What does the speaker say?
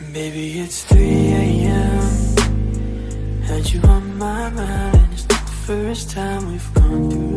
Maybe it's 3 a.m. Had you on my mind, and it's not the first time we've gone through.